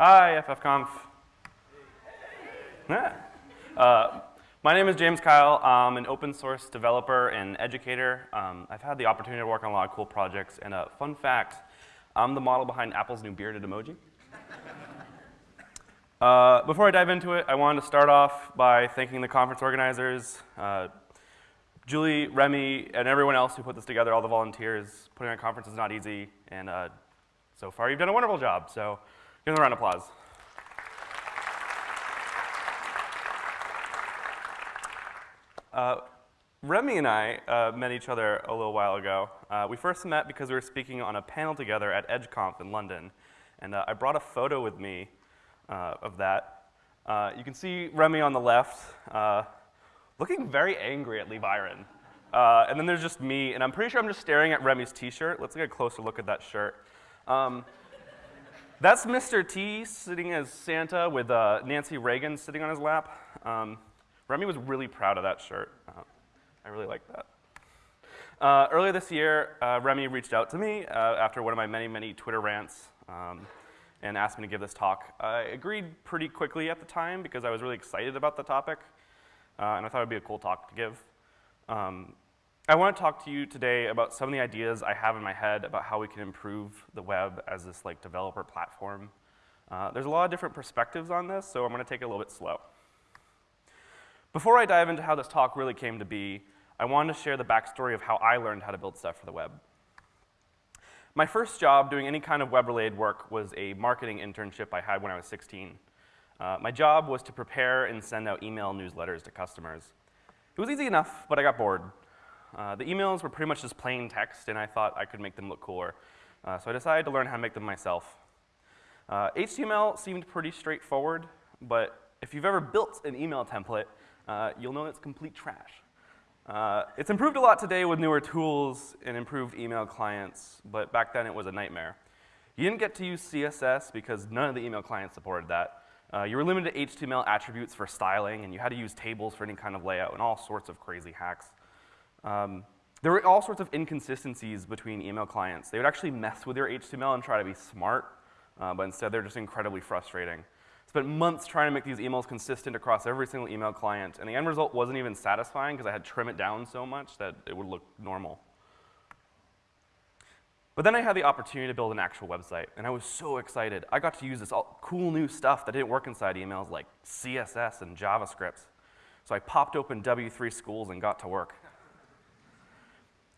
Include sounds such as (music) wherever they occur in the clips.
Hi, FFConf. Yeah. Uh, my name is James Kyle. I'm an open source developer and educator. Um, I've had the opportunity to work on a lot of cool projects. And a uh, fun fact, I'm the model behind Apple's new bearded emoji. (laughs) Uh, before I dive into it, I wanted to start off by thanking the conference organizers, uh, Julie, Remy, and everyone else who put this together, all the volunteers. Putting on a conference is not easy, and uh, so far you've done a wonderful job. So give them a round of applause. Uh, Remy and I uh, met each other a little while ago. Uh, we first met because we were speaking on a panel together at EdgeConf in London. And uh, I brought a photo with me uh, of that. Uh, you can see Remy on the left looking very angry at Lee Byron. And then there's just me, and I'm pretty sure I'm just staring at Remy's t-shirt. Let's get a closer look at that shirt. Um, that's Mr. T sitting as Santa with uh, Nancy Reagan sitting on his lap. Um, Remy was really proud of that shirt. Uh, I really like that. Uh, earlier this year, uh, Remy reached out to me uh, after one of my many, many Twitter rants. Um, and asked me to give this talk. I agreed pretty quickly at the time because I was really excited about the topic, uh, and I thought it would be a cool talk to give. Um, I want to talk to you today about some of the ideas I have in my head about how we can improve the web as this like developer platform. Uh, there's a lot of different perspectives on this, so I'm going to take it a little bit slow. Before I dive into how this talk really came to be, I wanted to share the backstory of how I learned how to build stuff for the web. My first job doing any kind of web-related work was a marketing internship I had when I was 16. Uh, my job was to prepare and send out email newsletters to customers. It was easy enough, but I got bored. Uh, the emails were pretty much just plain text, and I thought I could make them look cooler. Uh, so I decided to learn how to make them myself. HTML uh, seemed pretty straightforward, but if you've ever built an email template, uh, you'll know it's complete trash. Uh, it's improved a lot today with newer tools and improved email clients, but back then it was a nightmare. You didn't get to use CSS because none of the email clients supported that. Uh, you were limited to HTML attributes for styling, and you had to use tables for any kind of layout, and all sorts of crazy hacks. Um, there were all sorts of inconsistencies between email clients. They would actually mess with your HTML and try to be smart, uh, but instead they're just incredibly frustrating spent months trying to make these emails consistent across every single email client, and the end result wasn't even satisfying because I had to trim it down so much that it would look normal. But then I had the opportunity to build an actual website, and I was so excited. I got to use this cool new stuff that didn't work inside emails like CSS and JavaScript. So I popped open W3 Schools and got to work.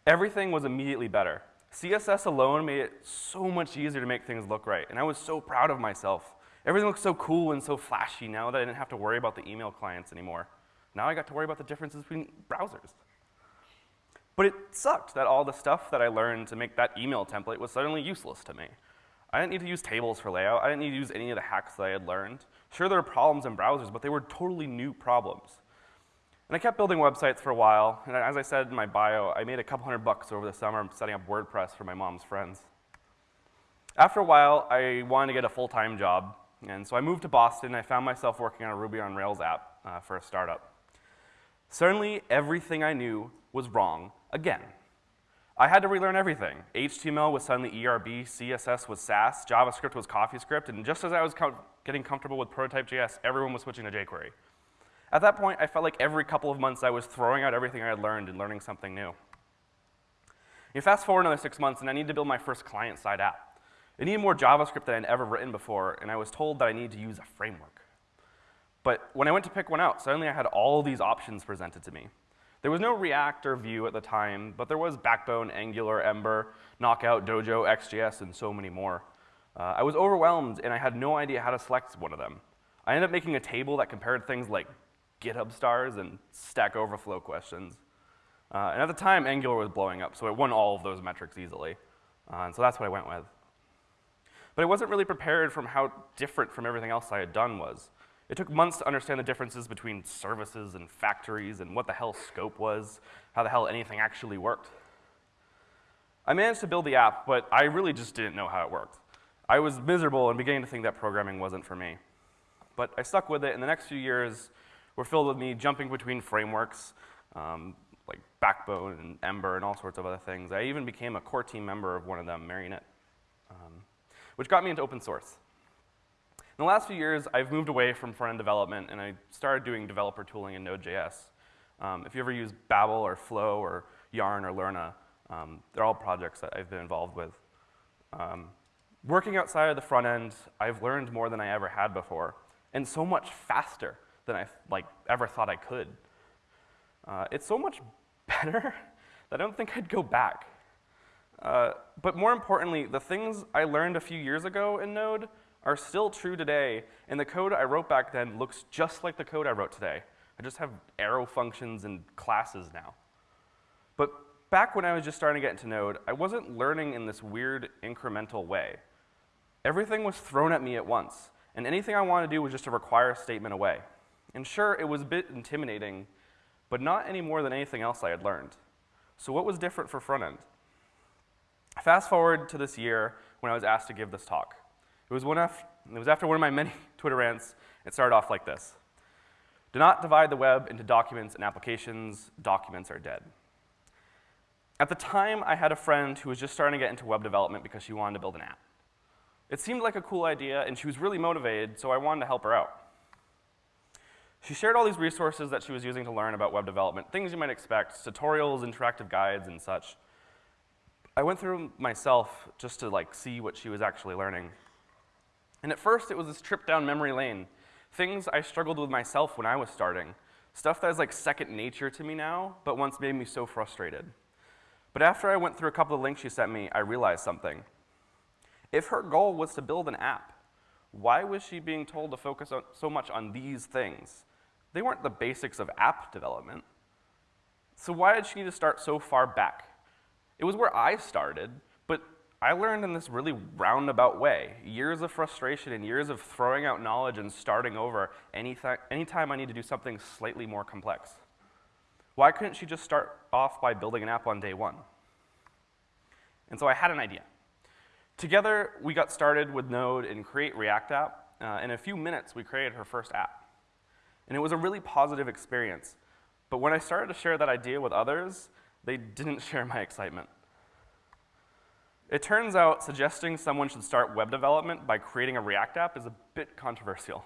Everything was immediately better. CSS alone made it so much easier to make things look right, and I was so proud of myself. Everything looks so cool and so flashy now that I didn't have to worry about the email clients anymore. Now I got to worry about the differences between browsers. But it sucked that all the stuff that I learned to make that email template was suddenly useless to me. I didn't need to use tables for layout. I didn't need to use any of the hacks that I had learned. Sure, there were problems in browsers, but they were totally new problems. And I kept building websites for a while, and as I said in my bio, I made a couple hundred bucks over the summer setting up WordPress for my mom's friends. After a while, I wanted to get a full-time job, and so I moved to Boston, and I found myself working on a Ruby on Rails app uh, for a startup. Certainly, everything I knew was wrong again. I had to relearn everything. HTML was suddenly ERB, CSS was Sass, JavaScript was CoffeeScript, and just as I was com getting comfortable with Prototype.js, everyone was switching to jQuery. At that point, I felt like every couple of months I was throwing out everything I had learned and learning something new. You fast forward another six months, and I need to build my first client-side app. It needed more JavaScript than I'd ever written before, and I was told that I needed to use a framework. But when I went to pick one out, suddenly I had all these options presented to me. There was no React or Vue at the time, but there was Backbone, Angular, Ember, Knockout, Dojo, ExtJS, and so many more. Uh, I was overwhelmed, and I had no idea how to select one of them. I ended up making a table that compared things like GitHub stars and Stack Overflow questions. Uh, and at the time, Angular was blowing up, so it won all of those metrics easily. Uh, and so that's what I went with. But I wasn't really prepared from how different from everything else I had done was. It took months to understand the differences between services and factories and what the hell scope was, how the hell anything actually worked. I managed to build the app, but I really just didn't know how it worked. I was miserable and beginning to think that programming wasn't for me. But I stuck with it, and the next few years were filled with me jumping between frameworks, um, like Backbone and Ember and all sorts of other things. I even became a core team member of one of them, Marionette. Um, which got me into open source. In the last few years, I've moved away from front-end development and I started doing developer tooling in Node.js. Um, if you ever use Babel or Flow or Yarn or Lerna, um, they're all projects that I've been involved with. Um, working outside of the front end, I've learned more than I ever had before, and so much faster than I like ever thought I could. Uh, it's so much (laughs) better that I don't think I'd go back. Uh, but more importantly, the things I learned a few years ago in Node are still true today, and the code I wrote back then looks just like the code I wrote today. I just have arrow functions and classes now. But back when I was just starting to get into Node, I wasn't learning in this weird incremental way. Everything was thrown at me at once, and anything I wanted to do was just to require a statement away. And sure, it was a bit intimidating, but not any more than anything else I had learned. So what was different for front end? Fast forward to this year when I was asked to give this talk. It was, one af it was after one of my (laughs) many Twitter rants. It started off like this. Do not divide the web into documents and applications. Documents are dead. At the time, I had a friend who was just starting to get into web development because she wanted to build an app. It seemed like a cool idea, and she was really motivated, so I wanted to help her out. She shared all these resources that she was using to learn about web development, things you might expect, tutorials, interactive guides, and such. I went through them myself just to like see what she was actually learning. And at first, it was this trip down memory lane, things I struggled with myself when I was starting, stuff that is like second nature to me now, but once made me so frustrated. But after I went through a couple of links she sent me, I realized something. If her goal was to build an app, why was she being told to focus so much on these things? They weren't the basics of app development. So why did she need to start so far back? It was where I started, but I learned in this really roundabout way. Years of frustration and years of throwing out knowledge and starting over anytime I need to do something slightly more complex. Why couldn't she just start off by building an app on day one? And so I had an idea. Together, we got started with Node and Create React App. Uh, in a few minutes, we created her first app. And it was a really positive experience. But when I started to share that idea with others, they didn't (laughs) share my excitement. It turns out suggesting someone should start web development by creating a React app is a bit controversial.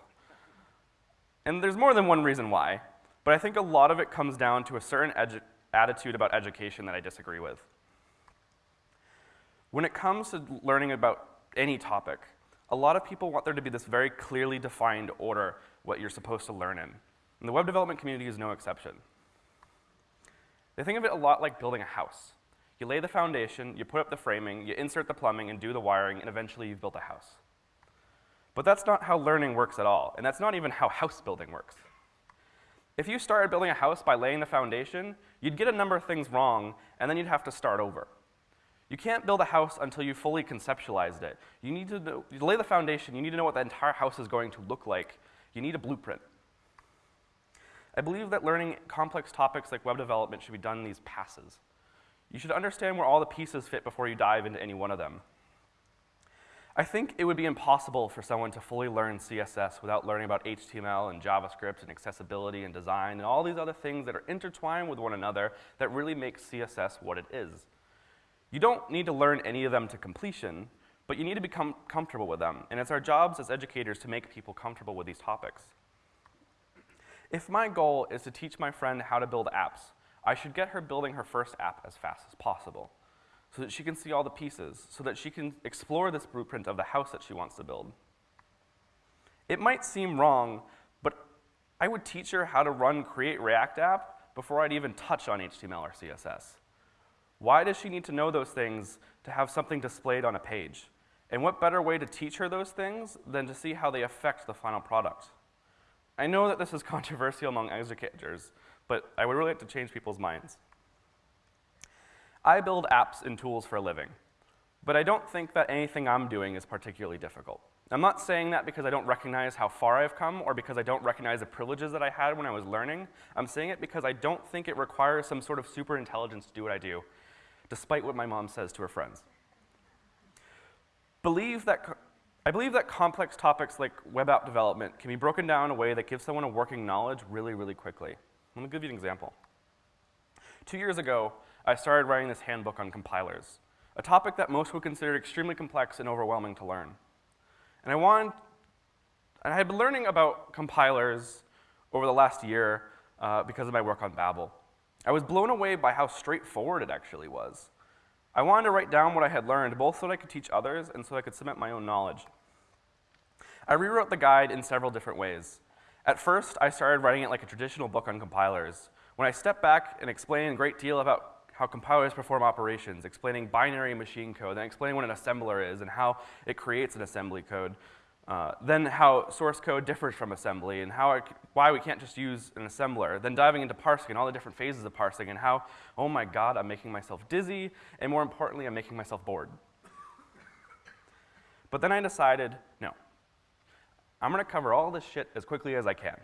And there's more than one reason why. But I think a lot of it comes down to a certain attitude about education that I disagree with. When it comes to learning about any topic, a lot of people want there to be this very clearly defined order what you're supposed to learn in. And the web development community is no exception. They think of it a lot like building a house. You lay the foundation, you put up the framing, you insert the plumbing and do the wiring, and eventually you've built a house. But that's not how learning works at all, and that's not even how house building works. If you started building a house by laying the foundation, you'd get a number of things wrong, and then you'd have to start over. You can't build a house until you fully conceptualized it. You need to, know, you lay the foundation, you need to know what the entire house is going to look like. You need a blueprint. I believe that learning complex topics like web development should be done in these passes. You should understand where all the pieces fit before you dive into any one of them. I think it would be impossible for someone to fully learn CSS without learning about HTML and JavaScript and accessibility and design and all these other things that are intertwined with one another that really make CSS what it is. You don't need to learn any of them to completion, but you need to become comfortable with them, and it's our jobs as educators to make people comfortable with these topics. If my goal is to teach my friend how to build apps, I should get her building her first app as fast as possible so that she can see all the pieces, so that she can explore this blueprint of the house that she wants to build. It might seem wrong, but I would teach her how to run Create React App before I'd even touch on HTML or CSS. Why does she need to know those things to have something displayed on a page? And what better way to teach her those things than to see how they affect the final product? I know that this is (laughs) controversial among educators, but I would really like to change people's minds. I build apps and tools for a living, but I don't think that anything I'm doing is particularly difficult. I'm not saying that because I don't recognize how far I've come or because I don't recognize the privileges that I had when I was learning. I'm saying it because I don't think it requires some sort of super intelligence to do what I do, despite what my mom says to her friends. Believe that I believe that complex topics like web app development can be broken down in a way that gives someone a working knowledge really, really quickly. Let me give you an example. Two years ago, I started writing this handbook on compilers, a topic that most would consider extremely complex and overwhelming to learn. And I wanted, And I had been learning about compilers over the last year uh, because of my work on Babel. I was blown away by how straightforward it actually was. I wanted to write down what I had learned, both so that I could teach others and so that I could submit my own knowledge. I rewrote the guide in several different ways. At first, I started writing it like a traditional book on compilers. When I stepped back and explained a great deal about how compilers perform operations, explaining binary machine code, then explaining what an assembler is and how it creates an assembly code, uh, then how source code differs from assembly and how it, why we can't just use an assembler, then diving into parsing and all the different phases of parsing and how, oh my god, I'm making myself dizzy, and more importantly, I'm making myself bored. but then I decided, no, I'm gonna cover all this shit as quickly as I can.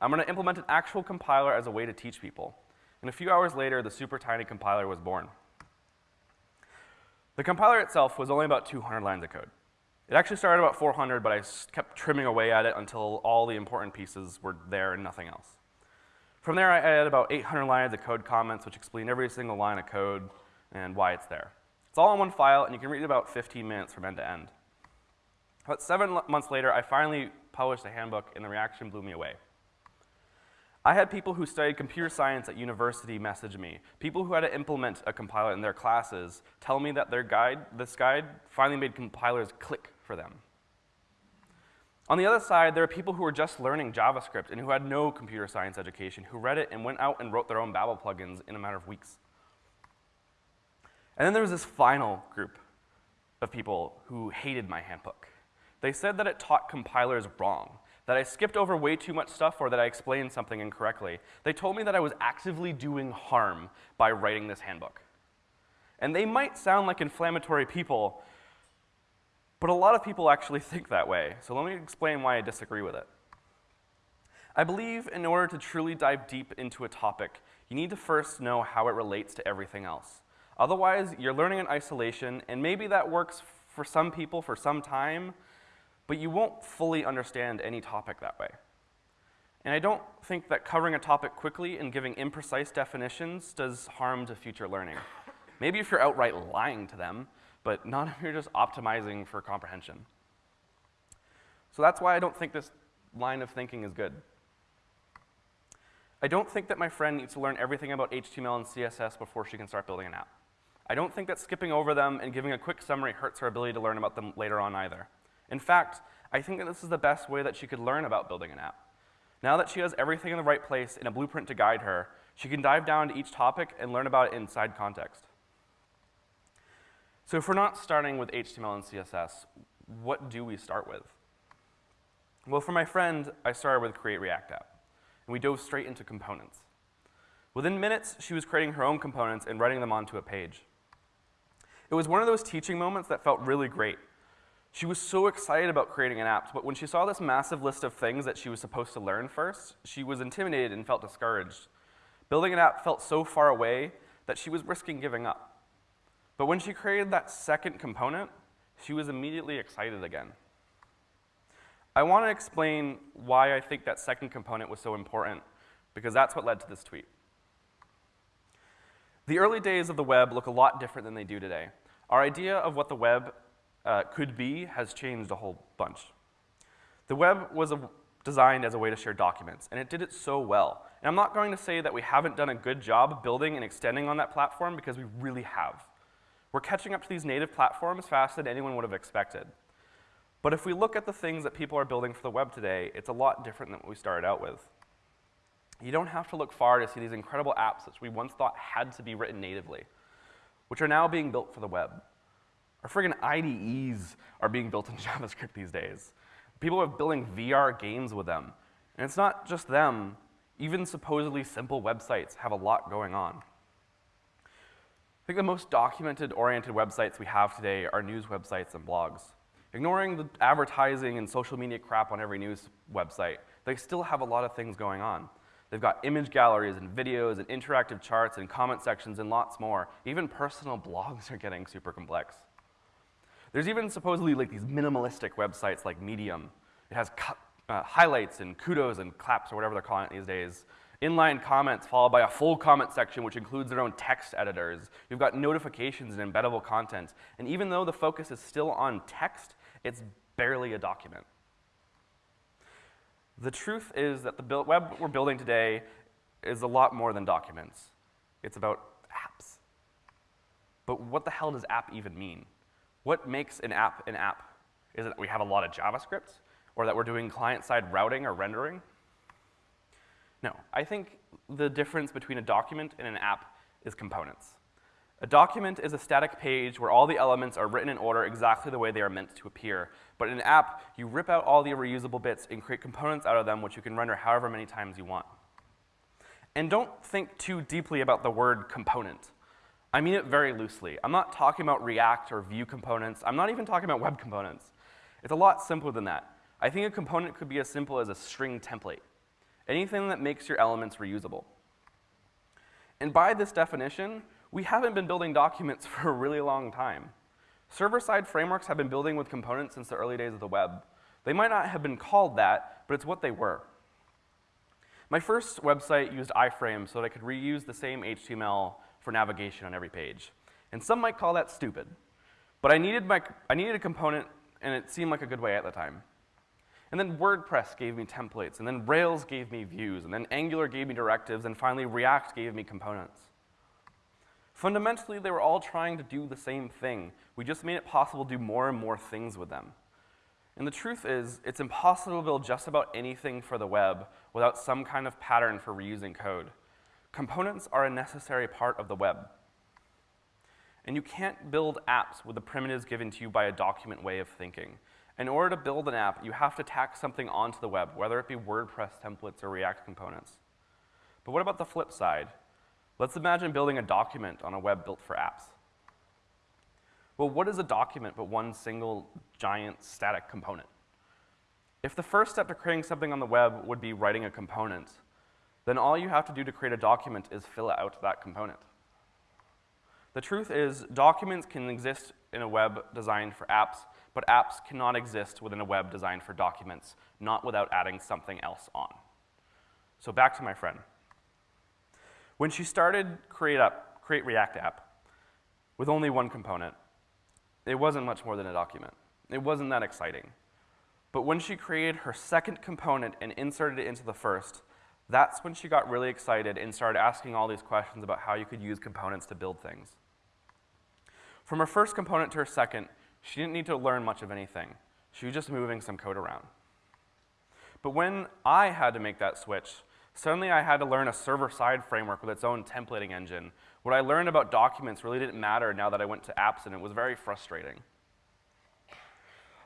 I'm gonna implement an actual compiler as a way to teach people. And a few hours later, the super tiny compiler was born. The compiler itself was only about 200 lines of code. It actually started about 400, but I kept trimming away at it until all the important pieces were there and nothing else. From there, I added about 800 lines of code comments, which explain every single line of code and why it's there. It's all in one file, and you can read it about 15 minutes from end to end. About seven months later, I finally published a handbook, and the reaction blew me away. I had people who studied computer science at university message me. People who had to implement a compiler in their classes tell me that their guide, this guide, finally made compilers click for them. On the other side, there are people who were just learning JavaScript and who had no computer science education, who read it and went out and wrote their own Babel plugins in a matter of weeks. And then there was this final group of people who hated my handbook. They said that it taught compilers wrong, that I skipped over way too much stuff or that I explained something incorrectly. They told me that I was actively doing harm by writing this handbook. And they might sound like inflammatory people, but a lot of people actually (laughs) think that way. So let me explain why I disagree with it. I believe in order to truly dive deep into a topic, you need to first know how it relates to everything else. Otherwise, you're learning in isolation, and maybe that works for some people for some time, but you won't fully understand any topic that way. And I don't think that covering a topic quickly and giving imprecise definitions does harm to future learning. Maybe if you're outright lying to them, but not (laughs) if you're just optimizing for comprehension. So that's why I don't think this line of thinking is good. I don't think that my friend needs to learn everything about HTML and CSS before she can start building an app. I don't think that skipping over them and giving a quick summary hurts her ability to learn about them later on either. In fact, I think that this is the best way that she could learn about building an app. Now that she has everything in the right place in a blueprint to guide her, she can dive down to each topic and learn about it inside context. So if we're not starting with HTML and CSS, what do we start with? Well, for my friend, I started with Create React App, and we dove straight into components. Within minutes, she was creating her own components and writing them onto a page. It was one of those teaching moments that felt really great, she was so excited about creating an app, but when she saw this massive list of things that she was supposed to learn first, she was intimidated and felt discouraged. Building an app felt so far away that she was risking giving up. But when she created that second component, she was immediately excited again. I want to explain why I think that second component was so important, because that's what led to this tweet. The early days of the web look a lot different than they do today. Our idea of what the web uh, could be has changed a whole bunch. The web was a, designed as a way to share documents, and it did it so well. And I'm not going to say that we haven't done a good job building and extending on that platform because we really have. We're catching up to these native platforms faster than anyone would have expected. But if we look at the things that people are building for the web today, it's a lot different than what we started out with. You don't have to look far to see these incredible apps that we once thought had to be written natively, which are now being built for the web. Our friggin' IDEs are being built in (laughs) JavaScript these days. People are building VR games with them. And it's not just them. Even supposedly simple websites have a lot going on. I think the most documented oriented websites we have today are news websites and blogs. Ignoring the advertising and social media crap on every news website, they still have a lot of things going on. They've got image galleries and videos and interactive charts and comment sections and lots more. Even personal (laughs) blogs are getting super complex. There's even supposedly like these minimalistic websites like Medium. It has uh, highlights and kudos and claps or whatever they're calling it these days. Inline comments followed by a full comment section which includes their own text editors. You've got notifications and embeddable content. And even though the focus is still on text, it's barely a document. The truth is that the web we're building today is a lot more than documents. It's about apps. But what the hell does app even mean? What makes an app an app? Is it that we have a lot of JavaScript? Or that we're doing client-side routing or rendering? No, I think the difference between a document and an app is components. A document is a static page where all the elements are written in order exactly the way they are meant to appear. But in an app, you rip out all the reusable bits and create components out of them which you can render however many times you want. And don't think too deeply about the word component. I mean it very loosely. I'm not talking about React or Vue components. I'm not even talking about web components. It's a lot simpler than that. I think a component could be as simple as a string template. Anything that makes your elements reusable. And by this definition, we haven't been building documents (laughs) for a really long time. Server-side frameworks have been building with components since the early days of the web. They might not have been called that, but it's what they were. My first website used iframe so that I could reuse the same HTML for navigation on every page. And some might call that stupid. But I needed, my, I needed a component, and it seemed like a good way at the time. And then WordPress gave me templates, and then Rails gave me views, and then Angular gave me directives, and finally React gave me components. Fundamentally, they were all trying to do the same thing. We just made it possible to do more and more things with them. And the truth is, it's impossible to build just about anything for the web without some kind of pattern for reusing code. Components are a necessary part of the web. And you can't build apps with the primitives given to you by a document way of thinking. In order to build an app, you have to tack something onto the web, whether it be WordPress templates or React components. But what about the flip side? Let's imagine building a document on a web built for apps. Well, what is a document but one single giant static component? If the first step to creating something on the web would be writing a component, then all you have to do to create a document is fill out that component. The truth is, documents can exist in a web designed for apps, but apps cannot exist within a web designed for documents, not without adding something else on. So back to my friend. When she started Create, Up, Create React App with only one component, it wasn't much more than a document. It wasn't that exciting. But when she created her second component and inserted it into the first, that's when she got really excited and started asking all these questions about how you could use components to build things. From her first component to her second, she didn't need to learn much of anything. She was just moving some code around. But when I had to make that switch, Suddenly I had to learn a server-side framework with its own templating engine. What I learned about documents really didn't matter now that I went to apps and it was very frustrating.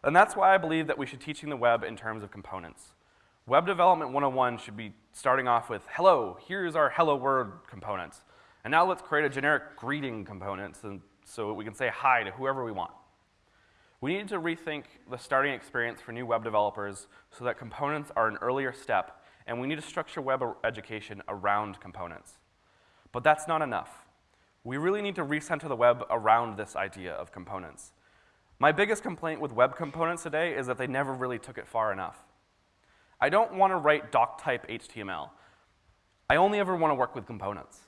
And that's why I believe that we should teaching the web in terms of components. Web Development 101 should be starting off with, hello, here's our hello world components. And now let's create a generic greeting component so we can say hi to whoever we want. We need to rethink the starting experience for new web developers so that components are an earlier step and we need to structure web education around components. But that's not enough. We really need to recenter the web around this idea of components. My biggest complaint with web components today is that they never really took it far enough. I don't want to write doc-type HTML. I only ever want to work with components.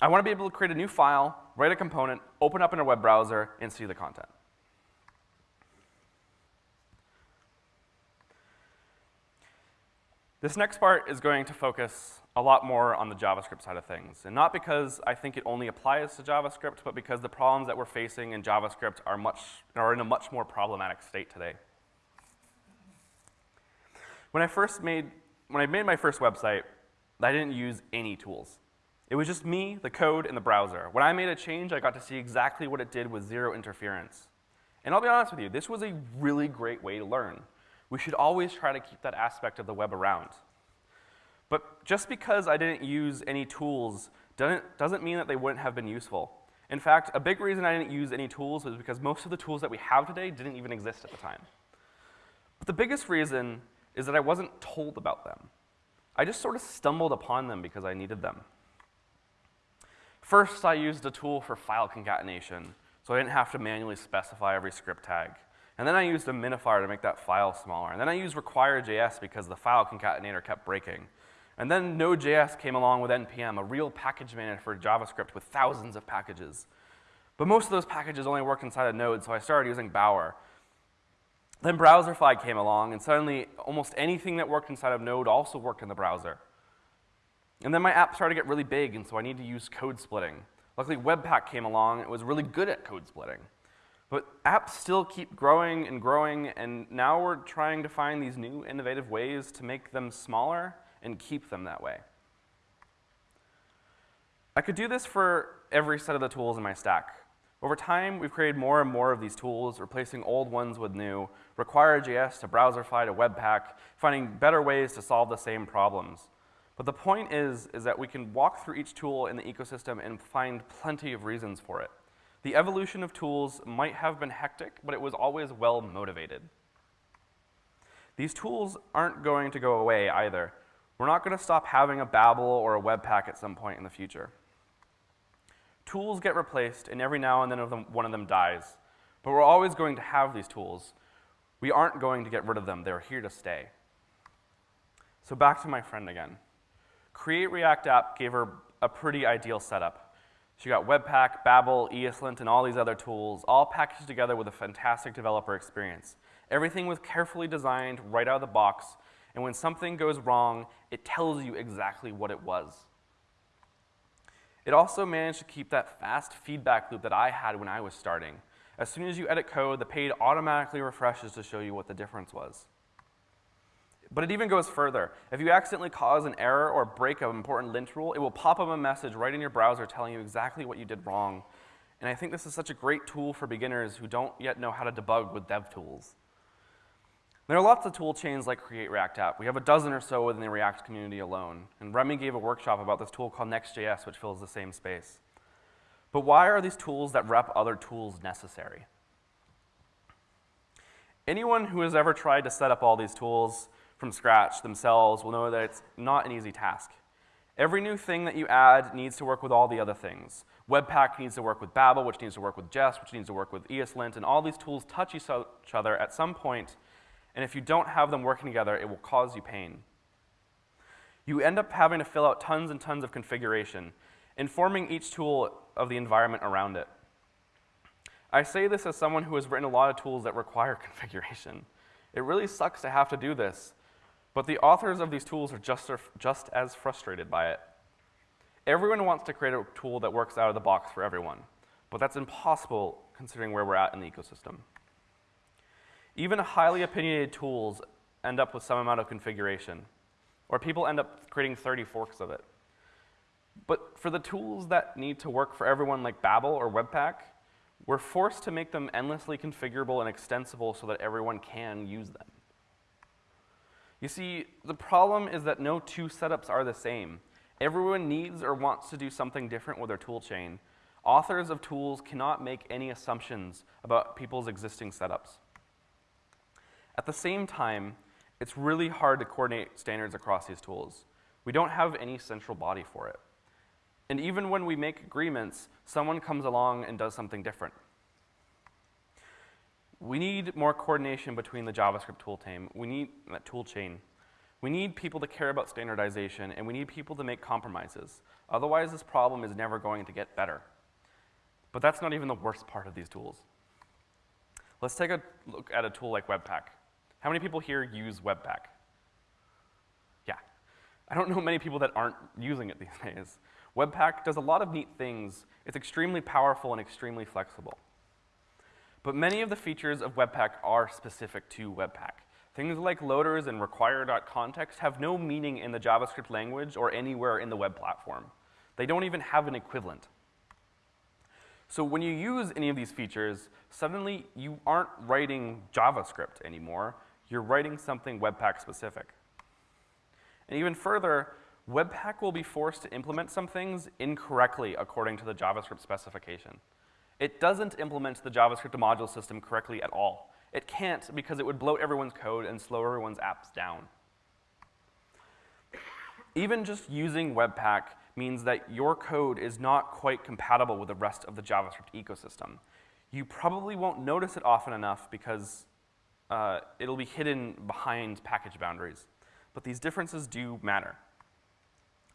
I want to be able to create a new file, write a component, open up in a web browser, and see the content. This next part is going to focus a lot more on the JavaScript side of things. And not because I think it only applies to JavaScript, but because the problems that we're facing in JavaScript are, much, are in a much more problematic state today. When I first made, when I made my first website, I didn't use any tools. It was just me, the code, and the browser. When I made a change, I got to see exactly what it did with zero interference. And I'll be honest with you, this was a really great way to learn we should always try to keep that aspect of the web around. But just because I didn't use any tools doesn't, doesn't mean that they wouldn't have been useful. In fact, a big reason I didn't use any tools was because most of the tools that we have today didn't even exist at the time. But the biggest reason is that I wasn't told about them. I just sort of stumbled upon them because I needed them. First, I used a tool for file concatenation, so I didn't have to manually specify every script tag. And then I used a minifier to make that file smaller. And then I used require.js because the file concatenator kept breaking. And then Node.js came along with NPM, a real package manager for JavaScript with thousands of packages. But most of those packages only worked inside of Node, so I started using Bower. Then Browserify came along, and suddenly almost anything that worked inside of Node also worked in the browser. And then my app started to get really big, and so I needed to use code splitting. Luckily, Webpack came along, and it was really good at code splitting. But apps still keep growing and growing, and now we're trying to find these new innovative ways to make them smaller and keep them that way. I could do this for every set of the tools in my stack. Over time, we've created more and more of these tools, replacing old ones with new, Require.js to Browserify to Webpack, finding better ways to solve the same problems. But the point is, is that we can walk through each tool in the ecosystem and find plenty of reasons for it. The evolution of tools might have been hectic, but it was always well motivated. These tools aren't going to go away either. We're not going to stop having a Babel or a Webpack at some point in the future. Tools get replaced, and every now and then one of them dies. But we're always going to have these tools. We aren't going to get rid of them. They're here to stay. So back to my friend again. Create React App gave her a pretty ideal setup. She got Webpack, Babel, ESLint, and all these other tools, all packaged together with a fantastic developer experience. Everything was carefully designed right out of the box, and when something goes wrong, it tells you exactly what it was. It also managed to keep that fast feedback loop that I had when I was starting. As soon as you edit code, the page automatically refreshes to show you what the difference was. But it even goes further. If you accidentally cause an error or break an important lint rule, it will pop up a message right in your browser telling you exactly what you did wrong. And I think this is such a great tool for beginners who don't yet know how to debug with dev tools. There are lots of tool chains like Create React App. We have a dozen or so within the React community alone. And Remy gave a workshop about this tool called Next.js, which fills the same space. But why are these tools that rep other tools necessary? Anyone who has ever tried to set up all these tools from scratch themselves will know that it's not an easy task. Every new thing that you add needs to work with all the other things. Webpack needs to work with Babel, which needs to work with Jest, which needs to work with ESLint, and all these tools touch each other at some point, and if you don't have them working together, it will cause you pain. You end up having to fill out tons and tons of configuration, informing each tool of the environment around it. I say this as someone who has written a lot of tools that require (laughs) configuration. It really sucks to have to do this, but the authors of these tools are just, just as frustrated by it. Everyone wants to create a tool that works out of the box for everyone, but that's impossible considering where we're at in the ecosystem. Even highly opinionated tools end up with some amount of configuration, or people end up creating 30 forks of it. But for the tools that need to work for everyone like Babel or Webpack, we're forced to make them endlessly configurable and extensible so that everyone can use them. You see, the problem is that no two setups are the same. Everyone needs or wants to do something different with their tool chain. Authors of tools cannot make any assumptions about people's existing setups. At the same time, it's really hard to coordinate standards across these tools. We don't have any central body for it. And even when we make agreements, someone comes along and does something different. We need more coordination between the JavaScript tool team. We need that tool chain. We need people to care about standardization, and we need people to make compromises. Otherwise, this problem is never going to get better. But that's not even the worst part of these tools. Let's take a look at a tool like Webpack. How many people here use Webpack? Yeah. I don't know many people that aren't using it these (laughs) days. Webpack does a lot of neat things. It's extremely powerful and extremely flexible. But many of the features of Webpack are specific to Webpack. Things like loaders and require.context have no meaning in the JavaScript language or anywhere in the web platform. They don't even have an equivalent. So when you use any of these features, suddenly you aren't writing JavaScript anymore. You're writing something Webpack specific. And even further, Webpack will be forced to implement some things incorrectly according to the JavaScript specification. It doesn't implement the JavaScript module system correctly at all. It can't because it would bloat everyone's code and slow everyone's apps down. Even just using Webpack means that your code is not quite compatible with the rest of the JavaScript ecosystem. You probably won't notice it often enough because uh, it'll be hidden behind package boundaries. But these differences do matter.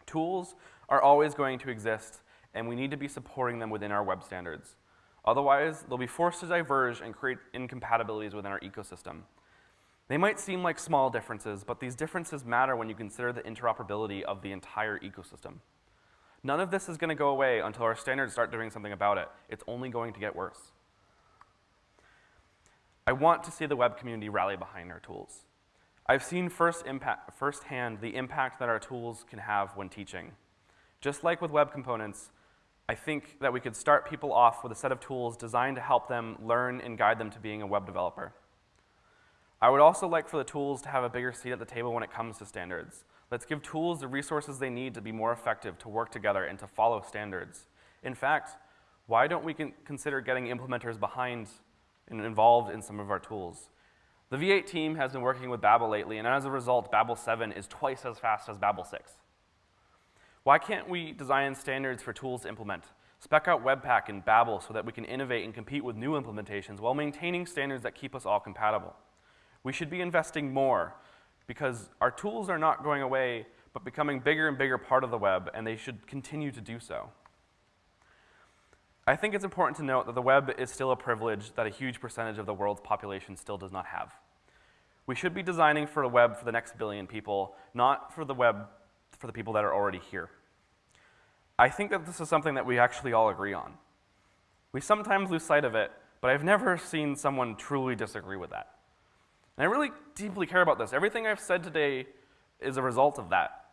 Tools are always going to exist, and we need to be supporting them within our web standards. Otherwise, they'll be forced to diverge and create incompatibilities within our ecosystem. They might seem like small differences, but these differences matter when you consider the interoperability of the entire ecosystem. None of this is going to go away until our standards start doing something about it. It's only going to get worse. I want to see the web community rally behind our tools. I've seen first impact, firsthand the impact that our tools can have when teaching. Just like with web components, I think that we could start people off with a set of tools designed to help them learn and guide them to being a web developer. I would also like for the tools to have a bigger seat at the table when it comes to standards. Let's give tools the resources they need to be more effective, to work together, and to follow standards. In fact, why don't we consider getting implementers behind and involved in some of our tools? The V8 team has been working with Babel lately, and as a result, Babel 7 is twice as fast as Babel 6. Why can't we design standards for tools to implement? Spec out Webpack and Babel so that we can innovate and compete with new implementations while maintaining standards that keep us all compatible. We should be investing more because our tools are not going away but becoming bigger and bigger part of the web, and they should continue to do so. I think it's important to note that the web is still a privilege that a huge percentage of the world's population still does not have. We should be designing for the web for the next billion people, not for the web for the people that are already here. I think that this is something that we actually all agree on. We sometimes lose sight of it, but I've never seen someone truly disagree with that. And I really deeply care about this. Everything I've said today is a result of that.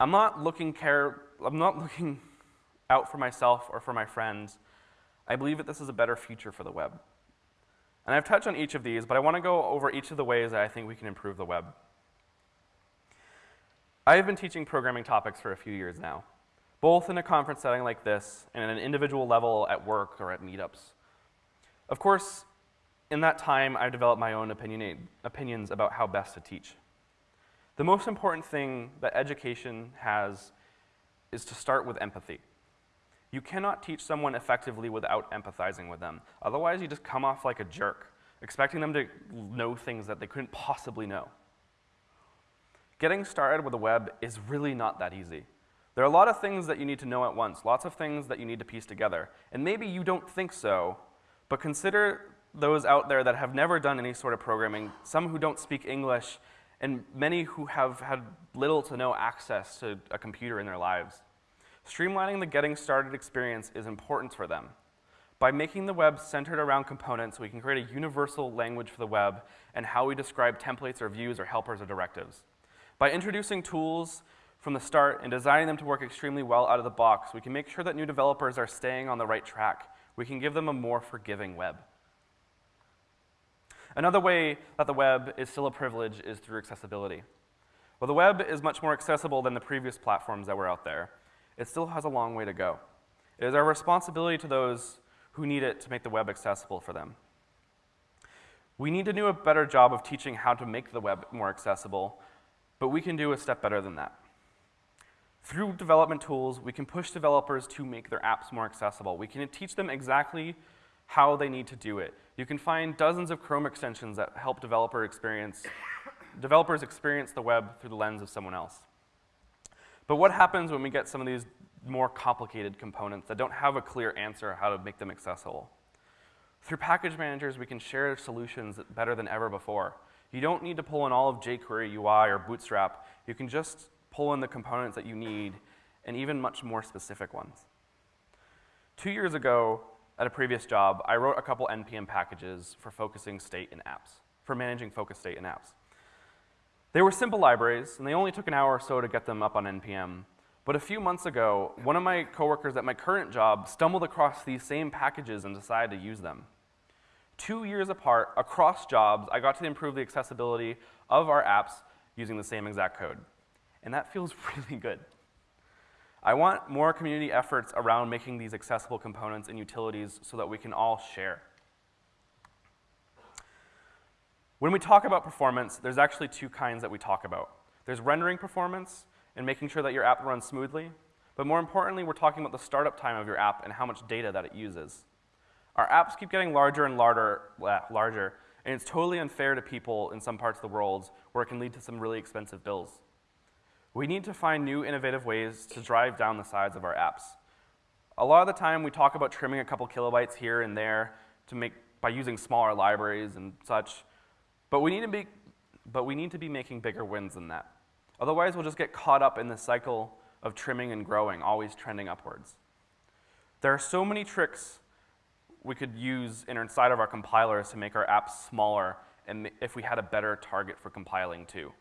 I'm not looking care I'm not (laughs) looking out for myself or for my friends. I believe that this is a better future for the web. And I've touched on each of these, but I want to go over each of the ways that I think we can improve the web. I have been teaching programming topics for a few years now, both in a conference setting like this and at an individual level at work or at meetups. Of course, in that time, I've developed my own opinions about how best to teach. The most important thing that education has is to start with empathy. You cannot teach someone effectively without empathizing with them. Otherwise, you just come off like a jerk, expecting them to know things that they couldn't possibly know. Getting started with the web is really not that easy. There are a lot of things that you need to know at once, lots of things that you need to piece together. And maybe you don't think so, but consider those out there that have never done any sort of programming, some who don't speak English, and many who have had little to no access to a computer in their lives. Streamlining the getting started experience is important for them. By making the web centered around components, we can create a universal language for the web and how we describe templates or views or helpers or directives. By introducing tools from the start and designing them to work extremely well out of the box, we can make sure that new developers are staying on the right track. We can give them a more forgiving web. Another way that the web is still a privilege is through accessibility. While the web is much more accessible than the previous platforms that were out there, it still has a long way to go. It is our responsibility to those who need it to make the web accessible for them. We need to do a better job of teaching how to make the web more accessible but we can do a step better than that. Through development tools, we can push developers to make their apps more accessible. We can teach them exactly how they need to do it. You can find dozens of Chrome extensions that help developer experience, developers experience the web through the lens of someone else. But what happens when we get some of these more complicated components that don't have a clear answer how to make them accessible? Through package managers, we can share solutions better than ever before. You don't need to pull in all of jQuery UI or Bootstrap. You can just pull in the components that you need and even much more specific ones. Two years ago, at a previous job, I wrote a couple NPM packages for focusing state in apps, for managing focus state in apps. They were simple libraries, and they only took an hour or so to get them up on NPM. But a few months ago, one of my coworkers at my current job stumbled across these same packages and decided to use them two years apart, across jobs, I got to improve the accessibility of our apps using the same exact code. And that feels (laughs) really good. I want more community efforts around making these accessible components and utilities so that we can all share. When we talk about performance, there's actually two kinds that we talk about. There's rendering performance and making sure that your app runs smoothly. But more importantly, we're talking about the startup time of your app and how much data that it uses. Our apps keep getting larger and larger, larger, and it's totally unfair to people in some parts of the world where it can lead to some really expensive bills. We need to find new innovative ways to drive down the size of our apps. A lot of the time we talk about trimming a couple kilobytes here and there to make, by using smaller libraries and such, but we need to be, but we need to be making bigger wins than that. Otherwise we'll just get caught up in the cycle of trimming and growing, always trending upwards. There are so many tricks we could use inside of our compilers to make our apps smaller and if we had a better target for compiling too.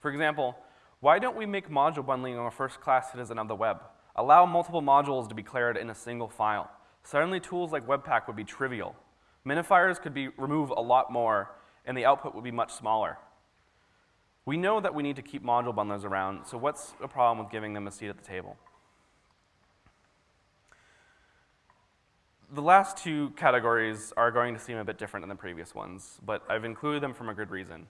For example, why don't we make module bundling a first-class citizen of the web? Allow multiple modules to be declared in a single file. Suddenly tools like Webpack would be trivial. Minifiers could be remove a lot more and the output would be much smaller. We know that we need to keep module bundlers around, so what's the problem with giving them a seat at the table? The last two categories are going to seem a bit different than the previous ones, but I've included them for a good reason.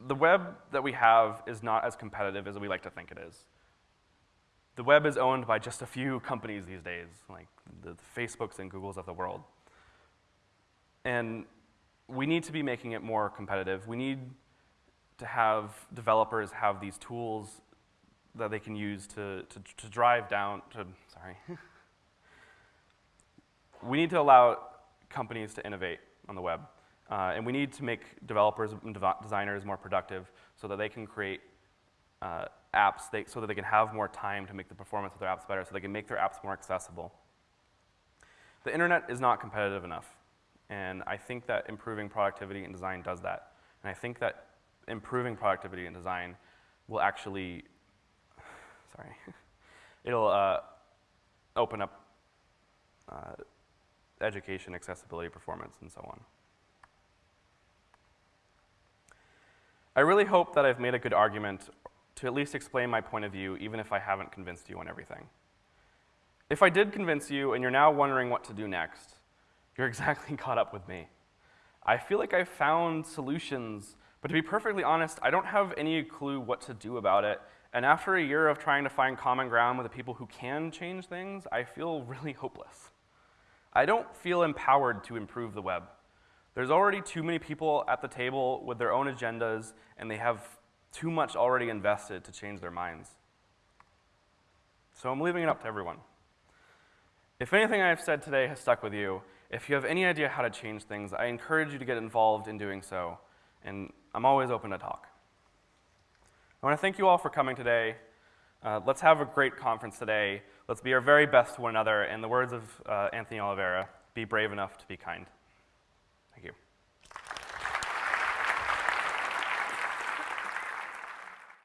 The web that we have is not as competitive as we like to think it is. The web is owned by just a few (laughs) companies these days, like the, Facebooks and Googles of the world. And we need to be making it more competitive. We need to have developers have these tools that they can use to, to, to drive down, to, sorry. (laughs) we need to allow companies to innovate on the web. Uh, and we need to make developers and designers more productive so that they can create uh, apps they, so that they can have more time to make the performance of their apps better, so they can make their apps more accessible. The internet is not competitive enough. And I think that improving productivity and design does that. And I think that improving productivity and design will actually sorry, (laughs) it'll uh, open up uh, education, accessibility, performance, and so on. I really hope that I've made a good argument to at least explain my point of view, even if I haven't convinced you on everything. If I did convince you and you're now wondering what to do next, you're (laughs) exactly caught up with me. I feel like I've found solutions, but to be perfectly honest, I don't have any clue what to do about it, and after a year of trying to find common ground with the people who can change things, I feel (laughs) really hopeless. I don't feel empowered to improve the web. There's already too many people at the table with their own agendas, and they have too much already invested to change their minds. So I'm leaving it up to everyone. If anything I've said today has stuck with you, if you have any idea how to change things, I encourage you to get involved in doing so, and I'm always open to talk. I want to thank you all for coming today. Uh, let's have a great conference today. Let's be our very best to one another. In the words of uh, Anthony Oliveira, be brave enough to be kind.